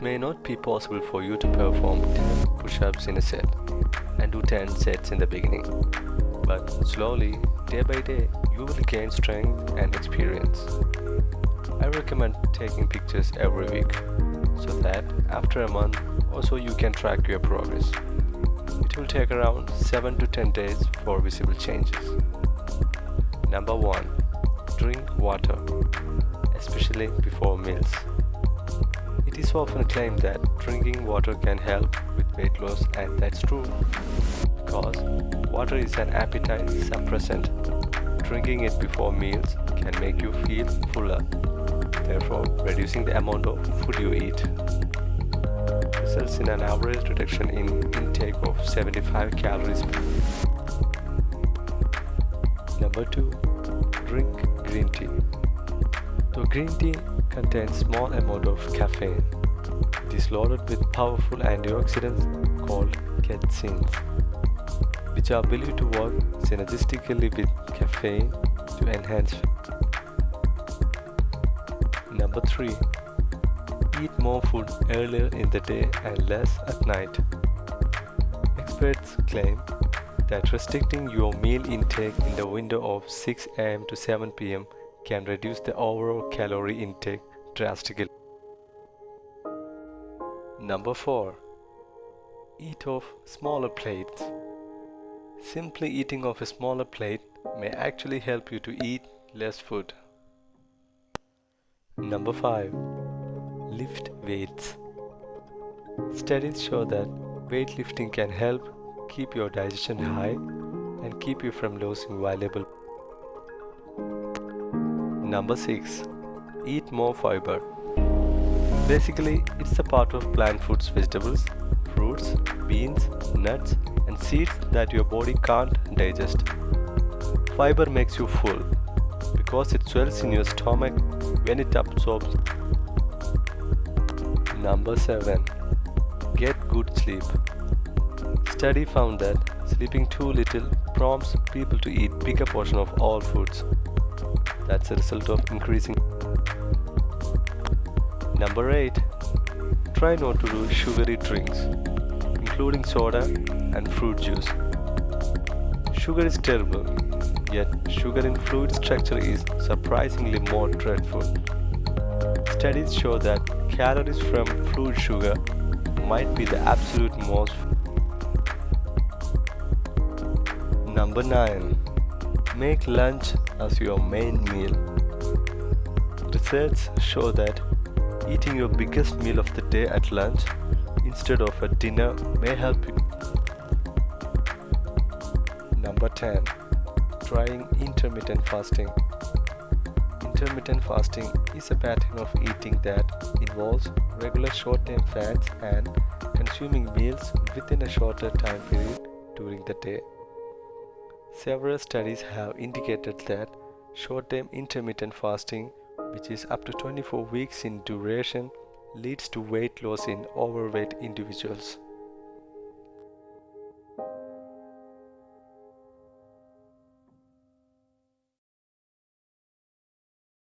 It may not be possible for you to perform 10 push-ups in a set and do 10 sets in the beginning, but slowly, day by day, you will gain strength and experience. I recommend taking pictures every week so that after a month or so you can track your progress. It will take around 7 to 10 days for visible changes. Number 1. Drink water, especially before meals. It is often claimed that drinking water can help with weight loss and that's true because water is an appetite suppressant. Drinking it before meals can make you feel fuller, therefore reducing the amount of food you eat. Results in an average reduction in intake of 75 calories. Number 2. Drink green tea. Though green tea contains small amount of caffeine, it is loaded with powerful antioxidants called catechins, which are believed to work synergistically with caffeine to enhance. Number 3. Eat more food earlier in the day and less at night. Experts claim that restricting your meal intake in the window of 6 am to 7 pm can reduce the overall calorie intake drastically. Number 4. Eat off smaller plates. Simply eating off a smaller plate may actually help you to eat less food. Number 5. Lift weights. Studies show that weightlifting can help keep your digestion high and keep you from losing valuable Number 6. Eat more fiber. Basically, it's a part of plant foods, vegetables, fruits, beans, nuts, and seeds that your body can't digest. Fiber makes you full because it swells in your stomach when it absorbs. Number 7. Get good sleep. Study found that sleeping too little prompts people to eat bigger portion of all foods. That's a result of increasing. Number 8. Try not to do sugary drinks, including soda and fruit juice. Sugar is terrible, yet sugar in fluid structure is surprisingly more dreadful. Studies show that calories from fruit sugar might be the absolute most. Number 9. Make lunch as your main meal. Research show that eating your biggest meal of the day at lunch instead of at dinner may help you. Number 10. Trying intermittent fasting. Intermittent fasting is a pattern of eating that involves regular short-term fasts and consuming meals within a shorter time period during the day. Several studies have indicated that short-term intermittent fasting, which is up to 24 weeks in duration, leads to weight loss in overweight individuals.